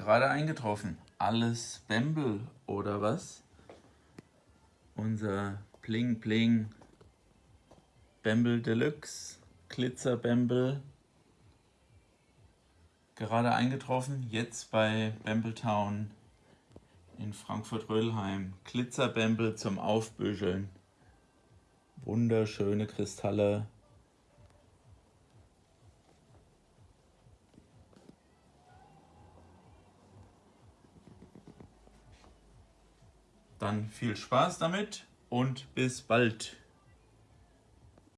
Gerade eingetroffen. Alles Bembel oder was? Unser Bling Bling Bembel Deluxe Glitzer Bembel. Gerade eingetroffen. Jetzt bei Bembeltown in Frankfurt-Rödelheim. Glitzer Bembel zum Aufbüscheln. Wunderschöne Kristalle. Dann viel Spaß damit und bis bald.